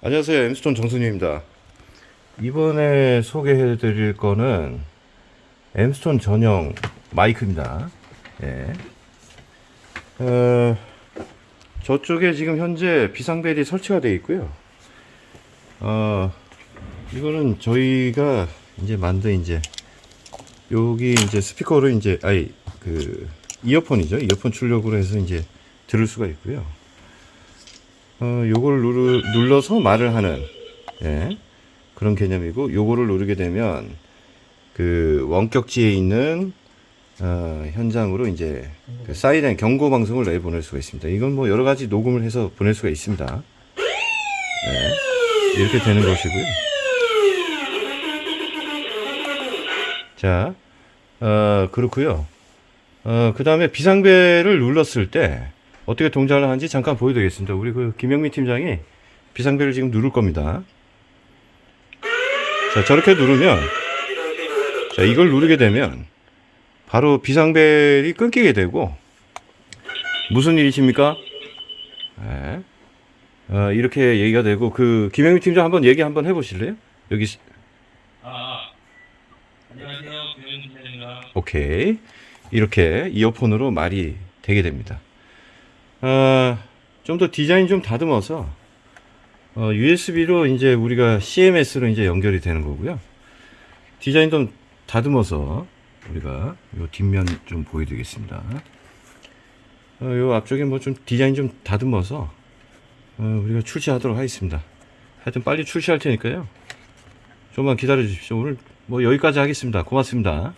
안녕하세요. 엠스톤 정순유입니다. 이번에 소개해 드릴 거는 엠스톤 전용 마이크입니다. 예. 어, 저쪽에 지금 현재 비상벨이 설치가 되어 있고요. 어, 이거는 저희가 이제 만든 이제 여기 이제 스피커로 이제 아이 그 이어폰이죠. 이어폰 출력으로 해서 이제 들을 수가 있고요 어, 요거를 누르, 눌러서 말을 하는 예, 그런 개념이고 요거를 누르게 되면 그 원격지에 있는 어, 현장으로 이제 그 사이렌 경고 방송을 내 보낼 수가 있습니다. 이건 뭐 여러 가지 녹음을 해서 보낼 수가 있습니다. 네, 이렇게 되는 것이고요. 자, 어, 그렇고요. 어, 그 다음에 비상벨을 눌렀을 때 어떻게 동작을 하는지 잠깐 보여드리겠습니다. 우리 그 김영민 팀장이 비상벨을 지금 누를 겁니다. 자, 저렇게 누르면, 자, 이걸 누르게 되면 바로 비상벨이 끊기게 되고, 무슨 일이십니까? 네. 어, 이렇게 얘기가 되고, 그, 김영민 팀장 한번 얘기 한번 해보실래요? 여기, 시- 아, 안녕하세요. 김현준 팀장입니다. 오케이. 이렇게 이어폰으로 말이 되게 됩니다. 아, 좀더 디자인 좀 다듬어서 어, USB로 이제 우리가 CMS로 이제 연결이 되는 거고요. 디자인 좀 다듬어서 우리가 요 뒷면 좀 보여드리겠습니다. 어, 요 앞쪽에 뭐 좀 디자인 좀 다듬어서 어, 우리가 출시하도록 하겠습니다. 하여튼 빨리 출시할 테니까요. 좀만 기다려 주십시오. 오늘 뭐 여기까지 하겠습니다. 고맙습니다.